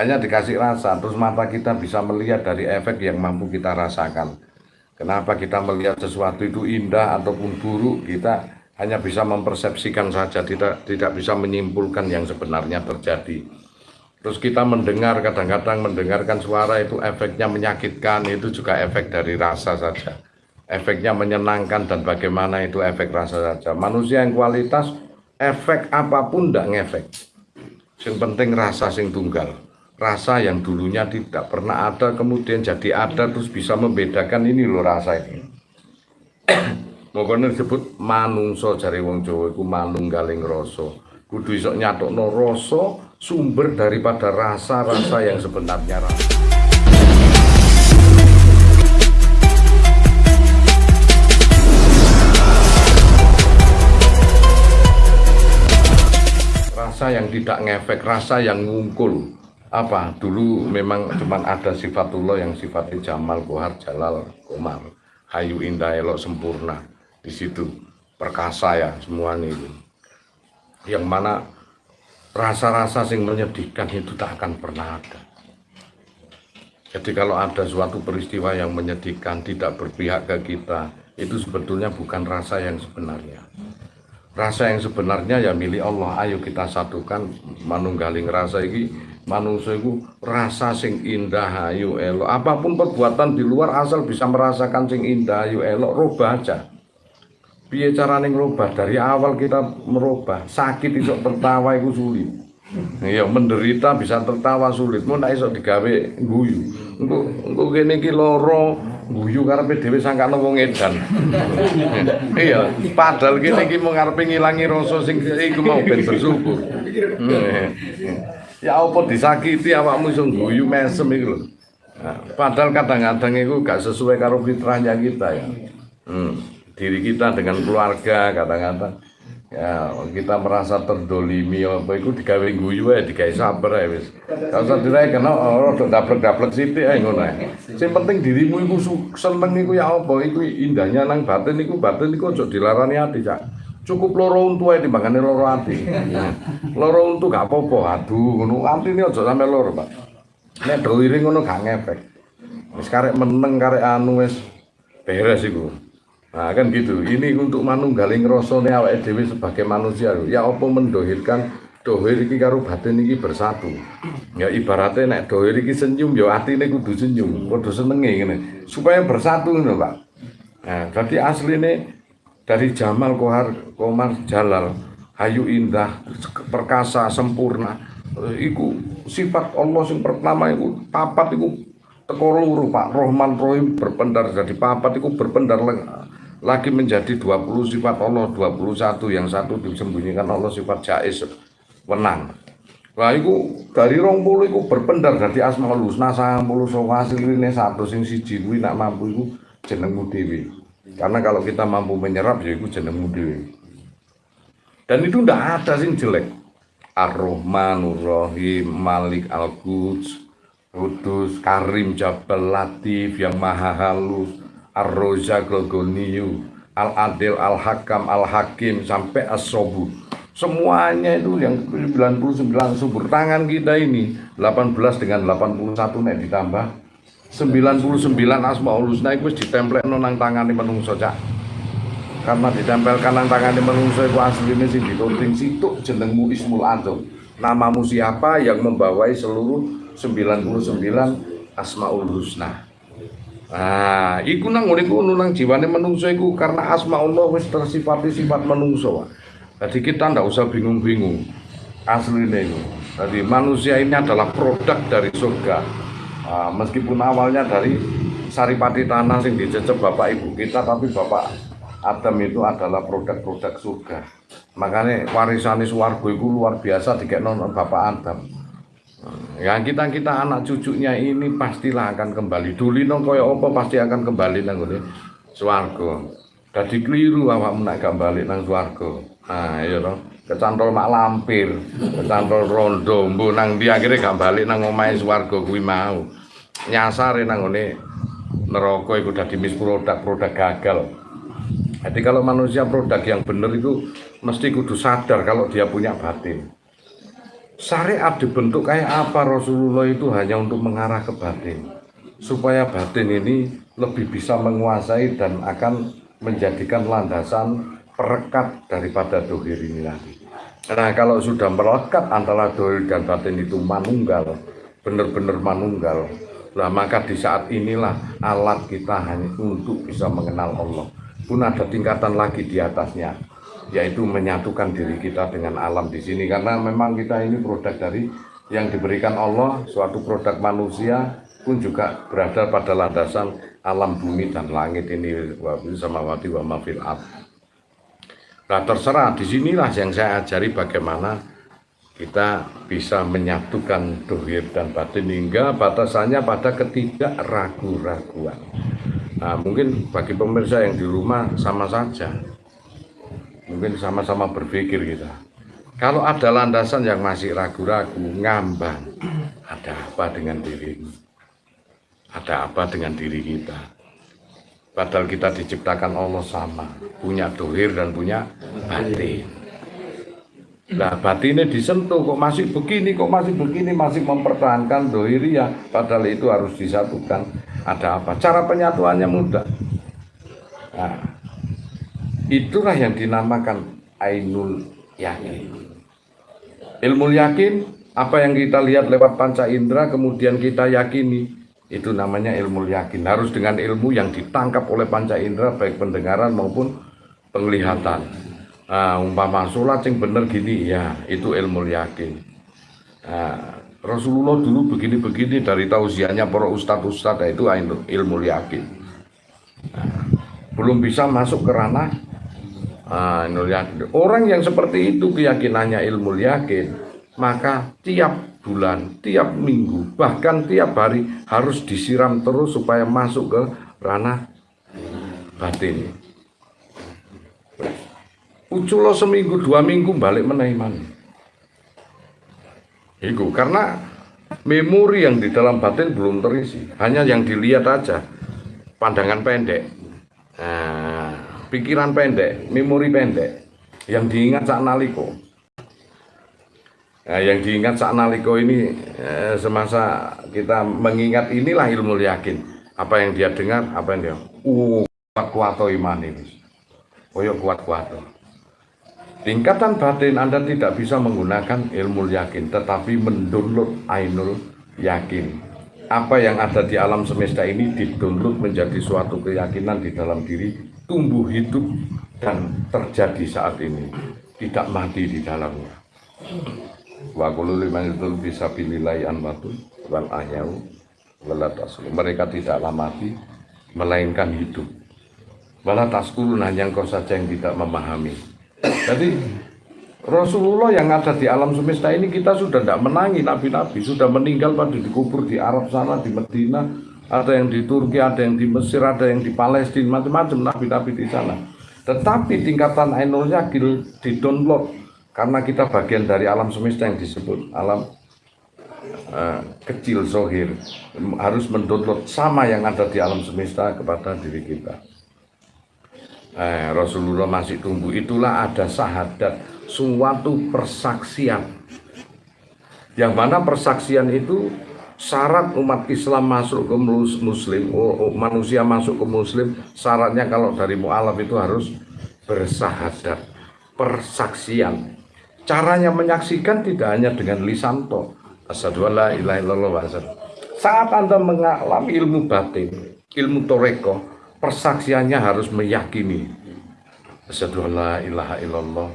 hanya dikasih rasa terus mata kita bisa melihat dari efek yang mampu kita rasakan. Kenapa kita melihat sesuatu itu indah ataupun buruk kita hanya bisa mempersepsikan saja tidak tidak bisa menyimpulkan yang sebenarnya terjadi. Terus kita mendengar kadang-kadang mendengarkan suara itu efeknya menyakitkan itu juga efek dari rasa saja. Efeknya menyenangkan dan bagaimana itu efek rasa saja. Manusia yang kualitas efek apa pun tidak ngefek. Yang penting rasa sing tunggal rasa yang dulunya tidak pernah ada kemudian jadi ada terus bisa membedakan ini loh rasa ini Mokone disebut manungso jari wong Jawa iku manunggaling rasa. Kudu iso nyatokno rasa sumber daripada rasa-rasa yang sebenarnya rasa. Rasa yang tidak ngefek, rasa yang ngungkul, apa? Dulu memang cuma ada sifatullah yang sifatnya Jamal Kohar Jalal Komar Hayu Indah Elok Sempurna. Di situ. Perkasa ya semua ini yang mana rasa-rasa yang menyedihkan itu tak akan pernah ada. Jadi kalau ada suatu peristiwa yang menyedihkan tidak berpihak ke kita itu sebetulnya bukan rasa yang sebenarnya. Rasa yang sebenarnya ya milik Allah. Ayo kita satukan manunggaling rasa ini manusia itu rasa sing indah ayu elok. Apa pun perbuatan di luar asal bisa merasakan sing indah ayu elok rubah aja. Biar cara neng rubah dari awal kita merubah. Sakit itu tertawa itu sulit. Iya menderita bisa tertawa sulit. Mau nak isok digawe guyu. Untuk untuk gini ki loro guyu karepe dhewe sangkane wong edan. Iya padahal gini ki mau ngarepe ngilangi rasa sing iku mau ben bersyukur ya apa disakiti awakmu iso guyu mesem iku. Nah, padahal kadang-kadang itu gak sesuai karo fitrahnya kita ya. Hmm, diri kita dengan keluarga kadang-kadang ya kita merasa terdolimi apa itu digawe guyu ya digawe sabar ya wis. Gak usah dirai kena oh daplek-daplek sithik ae ngono ae. Sing penting dirimu iku seneng iku ya apa iku indahnya nang batin iku batin iku aja dilarani ati, Cak cukup loro untu ae timbangane loro ati. loro untu gak apa-apa, aduh ngono atine aja sampe loro, Pak. Nek doire ngono gak ngefek. Wis karek meneng karek anu wis beres iku. Nah kan gitu, ini untuk manunggaling rasane awake dhewe sebagai manusia ya apa mendohirkan dohir iki karo batin iki bersatu. Ya ibaratnya nek dohir iki senyum ya atine kudu senyum, kudu senenge ngene. Supaya bersatu ngono, Pak. Nah, jadi asline dari Jamal Kohar Komar Jalal Hayu Indah perkasa sempurna iku sifat Allah yang pertama iku papat iku teko luru Pak Rohman Rohim berpendar jadi papat iku berpendar lagi menjadi 20 sifat Allah 21 yang satu disembunyikan Allah sifat jais wenang Nah, iku dari rong puluh iku berpendar dari asmaul husna puluh hasil ini satu sing siji nak mampu iku jenengmu dewi. Karena kalau kita mampu menyerap ya itu jenengmu dhewe. Dan itu ndak ada sing jelek. Ar-Rahmanur Rahim, Malik Al-Quds, Kudus, Karim Jabal Latif yang maha halus, Ar-Rozak Al-Adil Al-Hakam Al-Hakim sampai As-Sobu. Semuanya itu yang 99 subur tangan kita ini 18 dengan 81 nek ditambah 99 Asmaul Husna itu ditemplekno nang tangane menungso cak. Karena ditempelkan nang tangane menungso iku asline sing ditunting situk jenengmu Ismul Azam. Namamu siapa yang membawai seluruh 99 Asmaul Husna. Nah, iku nang ngene iku nang jiwane menungso iku karena Asmaullah wis tersifati sifat menungso. Jadi kita ndak usah bingung-bingung. Aslinya itu. Jadi manusia ini adalah produk dari surga Nah, meskipun awalnya dari saripati tanah yang dicecep bapak ibu kita, tapi bapak Adam itu adalah produk-produk surga. Makanya warisan suwargo itu luar biasa dikek nonton bapak Adam. Ya kita kita anak cucunya ini pastilah akan kembali. Duli nong koyo opo pasti akan kembali nang ini suwargo. Jadi keliru awak menak kembali nang suwargo. Nah iya dong. Kecantol mak lampir, kecantol rondo, mbu nang dia akhirnya gak balik nang omahe suwargo kuwi mau nyasar nang ngene neraka iku dadi mis produk-produk gagal. Jadi kalau manusia produk yang benar itu mesti kudu sadar kalau dia punya batin. syariat dibentuk kayak apa Rasulullah itu hanya untuk mengarah ke batin supaya batin ini lebih bisa menguasai dan akan menjadikan landasan perekat daripada dohir ini lagi. Nah kalau sudah melekat antara dohir dan batin itu manunggal, benar-benar manunggal, lah maka di saat inilah alat kita hanya untuk bisa mengenal Allah. Pun ada tingkatan lagi di atasnya, yaitu menyatukan diri kita dengan alam di sini karena memang kita ini produk dari yang diberikan Allah suatu produk manusia pun juga berada pada landasan alam bumi dan langit ini sama wati wa mafil Nah terserah di sinilah yang saya ajari bagaimana kita bisa menyatukan dohir dan batin hingga batasannya pada ketidak ragu-raguan. Nah mungkin bagi pemirsa yang di rumah sama saja. Mungkin sama-sama berpikir kita kalau ada landasan yang masih ragu-ragu ngambang ada apa dengan dirimu? Ada apa dengan diri kita? Padahal kita diciptakan Allah sama punya dohir dan punya batin Nah batinnya disentuh kok masih begini, kok masih begini, masih mempertahankan ya Padahal itu harus disatukan. Ada apa? Cara penyatuannya mudah. Nah, Itulah yang dinamakan Ainul Yakin. Ilmu yakin, apa yang kita lihat lewat panca indera, kemudian kita yakini, itu namanya ilmu yakin. Harus dengan ilmu yang ditangkap oleh panca indera, baik pendengaran maupun penglihatan. Nah, umpama sholat yang benar gini, ya itu ilmu yakin. Nah, Rasulullah dulu begini-begini dari tausiahnya para ustadz-ustadz, itu ilmu yakin. Nah, belum bisa masuk ke ranah Ah, Orang yang seperti itu keyakinannya ilmu yakin, maka tiap bulan, tiap minggu, bahkan tiap hari harus disiram terus supaya masuk ke ranah batin. Uculo seminggu, dua minggu balik menaiman. Itu karena memori yang di dalam batin belum terisi, hanya yang dilihat aja, pandangan pendek. Nah, pikiran pendek, memori pendek, yang diingat saat naliko. Nah, yang diingat saat naliko ini eh, semasa kita mengingat inilah ilmu yakin. Apa yang dia dengar, apa yang dia, uh, kuat kuat iman ini, koyok kuat kuat. Tingkatan batin Anda tidak bisa menggunakan ilmu yakin, tetapi mendownload ainul yakin. Apa yang ada di alam semesta ini didownload menjadi suatu keyakinan di dalam diri tumbuh hidup dan terjadi saat ini. Tidak mati di dalamnya. Wa kullu liman bisa pililai anwatun wal ahyau mereka tidaklah mati melainkan hidup. Wala taskulun hanya engkau saja yang tidak memahami jadi Rasulullah yang ada di alam semesta ini kita sudah tidak menangi nabi-nabi sudah meninggal pada dikubur di Arab sana di Medina ada yang di Turki, ada yang di Mesir, ada yang di Palestina, macam-macam nabi-nabi di sana. Tetapi tingkatan Ainul Yakil di download karena kita bagian dari alam semesta yang disebut alam uh, kecil zohir harus mendownload sama yang ada di alam semesta kepada diri kita. Eh, Rasulullah masih tumbuh itulah ada sahadat suatu persaksian yang mana persaksian itu syarat umat Islam masuk ke muslim, oh, oh, manusia masuk ke muslim, syaratnya kalau dari mu'alaf itu harus bersahadat, persaksian. Caranya menyaksikan tidak hanya dengan lisan toh. Saat Anda mengalami ilmu batin, ilmu toreko, persaksiannya harus meyakini. Asyhadu la ilaha illallah,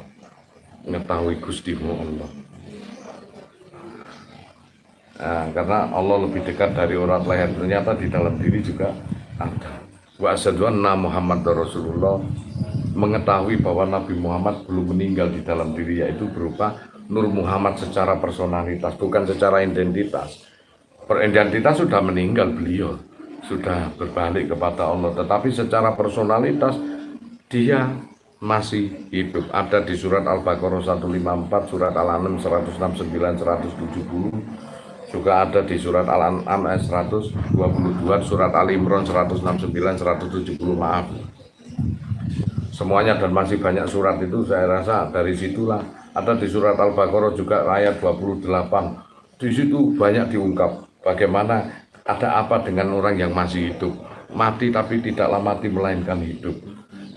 mengetahui Gustimu Allah Nah, karena Allah lebih dekat dari orang lain ternyata di dalam diri juga ada. Wa asyhadu Muhammad Rasulullah mengetahui bahwa Nabi Muhammad belum meninggal di dalam diri yaitu berupa Nur Muhammad secara personalitas bukan secara identitas. Peridentitas sudah meninggal beliau sudah berbalik kepada Allah. Tetapi secara personalitas dia masih hidup. Ada di surat Al-Baqarah 154 surat Al-An'am 169 170 juga ada di surat Al-An'am ayat 122, surat Al Imran 169, 170 maaf. Semuanya dan masih banyak surat itu saya rasa dari situlah. Ada di surat Al-Baqarah juga ayat 28. Di situ banyak diungkap bagaimana ada apa dengan orang yang masih hidup. Mati tapi tidaklah mati melainkan hidup.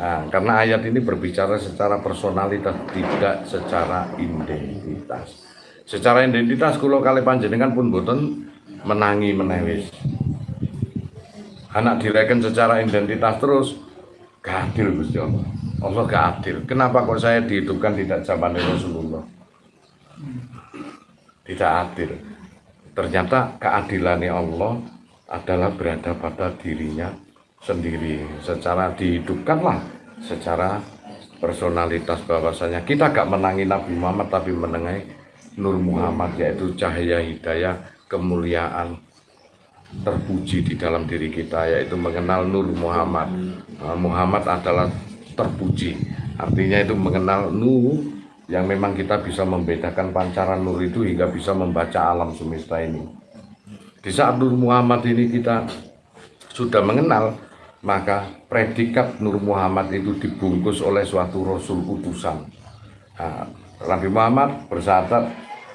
Nah, karena ayat ini berbicara secara personalitas, tidak secara identitas. Secara identitas kalau kali panjenengan pun boten menangi menewis. Anak direken secara identitas terus, gak adil Gusti Allah. Allah gak adil. Kenapa kok saya dihidupkan tidak zaman Rasulullah? Tidak adil. Ternyata keadilannya Allah adalah berada pada dirinya sendiri. Secara dihidupkanlah, secara personalitas bahwasanya kita gak menangi Nabi Muhammad tapi menengai Nur Muhammad yaitu cahaya hidayah kemuliaan terpuji di dalam diri kita yaitu mengenal Nur Muhammad. Muhammad adalah terpuji. Artinya itu mengenal nur yang memang kita bisa membedakan pancaran nur itu hingga bisa membaca alam semesta ini. Di saat Nur Muhammad ini kita sudah mengenal, maka predikat Nur Muhammad itu dibungkus oleh suatu Rasul utusan. Nah, Nabi Muhammad bersyahadat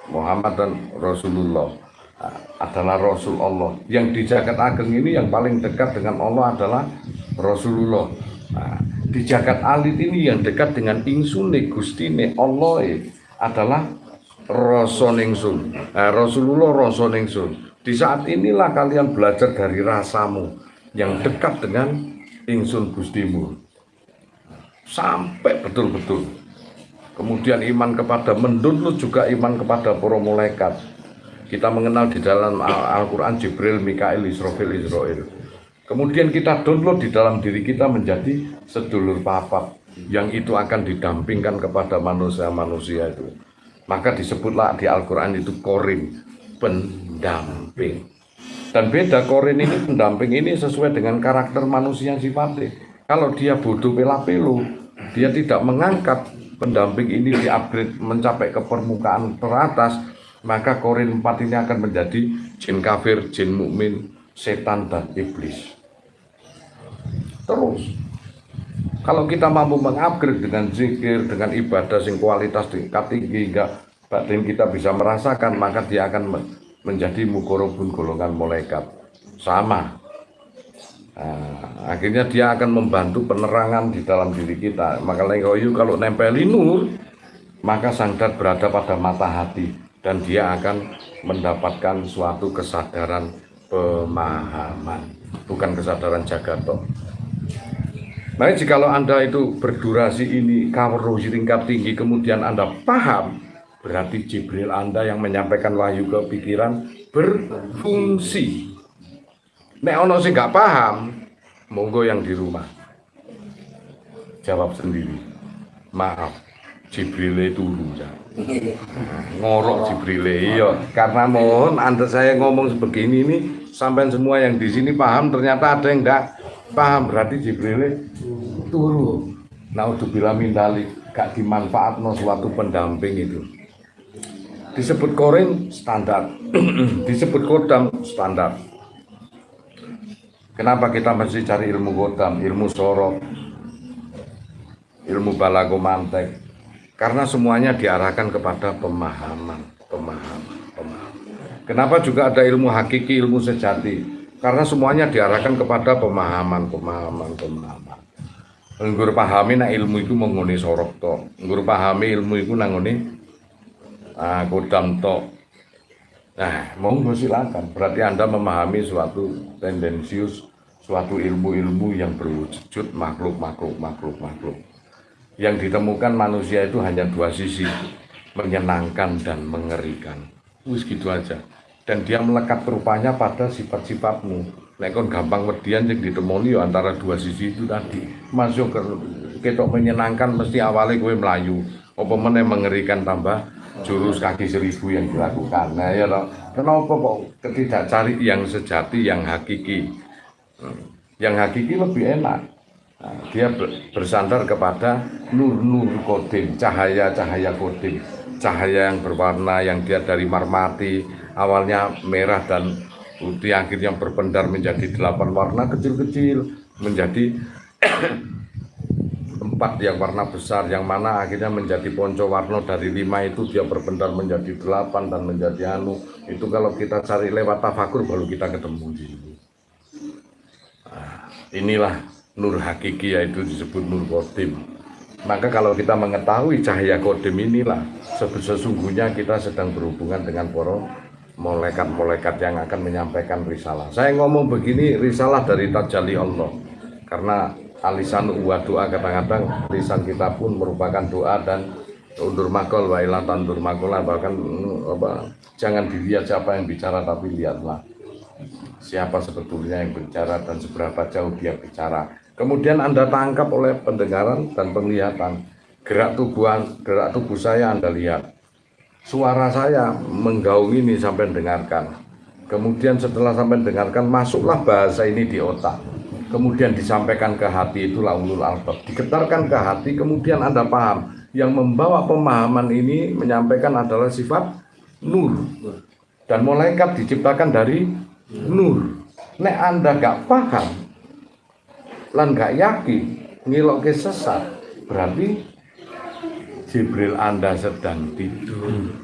Muhammad dan Rasulullah nah, adalah Rasul Allah. Yang di jagat ageng ini yang paling dekat dengan Allah adalah Rasulullah. Nah, di jagat alit ini yang dekat dengan insune gustine Allah adalah Rasoningsun. Nah, Rasulullah Rasoningsun. Di saat inilah kalian belajar dari rasamu yang dekat dengan ingsun gustimu. Sampai betul-betul. Kemudian iman kepada mendut juga iman kepada para malaikat. Kita mengenal di dalam Al-Quran Jibril, Mikail, Israfil, Israel. Kemudian kita download di dalam diri kita menjadi sedulur papat yang itu akan didampingkan kepada manusia-manusia itu. Maka disebutlah di Al-Quran itu korin, pendamping. Dan beda korin ini pendamping ini sesuai dengan karakter manusia sifatnya. Kalau dia bodoh pela-pelu, dia tidak mengangkat pendamping ini di-upgrade mencapai ke permukaan teratas, maka korin 4 ini akan menjadi jin kafir, jin mukmin, setan dan iblis. Terus, kalau kita mampu mengupgrade dengan zikir, dengan ibadah sing kualitas tingkat tinggi, hingga batin kita bisa merasakan, maka dia akan menjadi mukorobun golongan malaikat. Sama. Nah, akhirnya dia akan membantu penerangan di dalam diri kita. Maka lengkoyu kalau nempeli nur, maka sangdat berada pada mata hati dan dia akan mendapatkan suatu kesadaran pemahaman, bukan kesadaran jagat toh. Nah, jikalau Anda itu berdurasi ini kaweruh tingkat tinggi kemudian Anda paham, berarti Jibril Anda yang menyampaikan wahyu ke pikiran berfungsi. Nek ono sih nggak paham, monggo yang di rumah. Jawab sendiri. Maaf, Jibril itu ya. Ngorok Jibril iya. Karena mohon Anda saya ngomong sebegini ini sampai semua yang di sini paham ternyata ada yang enggak paham. Berarti Jibril turu. Nah udah bilang mindalik gak dimanfaat no suatu pendamping itu. Disebut korin standar. Disebut kodam standar. Kenapa kita mesti cari ilmu kodam ilmu sorok ilmu balago mantek karena semuanya diarahkan kepada pemahaman pemahaman kenapa juga ada ilmu hakiki ilmu sejati karena semuanya diarahkan kepada pemahaman pemahaman pemahaman Nggur pahami nak ilmu itu menguni sorok to. Nggur pahami ilmu itu nangoni ah, kodam to. Nah, monggo silakan. Berarti Anda memahami suatu tendensius, suatu ilmu-ilmu yang berwujud makhluk, makhluk, makhluk, makhluk. Yang ditemukan manusia itu hanya dua sisi, menyenangkan dan mengerikan. Wis gitu aja. Dan dia melekat rupanya pada sifat-sifatmu Nek kon gampang median yang ditemoni ya antara dua sisi itu tadi. Masuk ke ketok menyenangkan mesti awalnya gue melayu. Apa meneh mengerikan tambah jurus kaki seribu yang dilakukan. Nah ya loh. Kenapa kok ketidak cari yang sejati, yang hakiki? Hmm. Yang hakiki lebih enak. Nah, dia bersandar kepada nur-nur kodim, cahaya-cahaya kodim, cahaya yang berwarna yang dia dari marmati, awalnya merah dan putih akhirnya berpendar menjadi delapan warna kecil-kecil menjadi 40 empat yang warna besar yang mana akhirnya menjadi ponco warno dari lima itu dia berbentar menjadi delapan dan menjadi anu. Itu kalau kita cari lewat tafakur baru kita ketemu di sini. Nah, inilah nur hakiki yaitu disebut nur kodim maka kalau kita mengetahui cahaya kodim inilah sesungguhnya kita sedang berhubungan dengan poro malaikat-malaikat yang akan menyampaikan risalah. Saya ngomong begini risalah dari tajali Allah. Karena alisan uwa doa kadang-kadang lisan kita pun merupakan doa dan undur makol wa ilah tandur makola bahkan apa jangan dilihat siapa yang bicara tapi lihatlah siapa sebetulnya yang bicara dan seberapa jauh dia bicara kemudian anda tangkap oleh pendengaran dan penglihatan. Gerak tubuh gerak tubuh saya anda lihat. Suara saya menggaung ini sampai dengarkan. Kemudian setelah sampai dengarkan masuklah bahasa ini di otak. Kemudian disampaikan ke hati itulah ulul albab. Digetarkan ke hati kemudian anda paham. Yang membawa pemahaman ini menyampaikan adalah sifat nur. Dan malaikat diciptakan dari nur. Nek anda gak paham lan gak yakin ngilok ke sesat berarti Jibril anda sedang tidur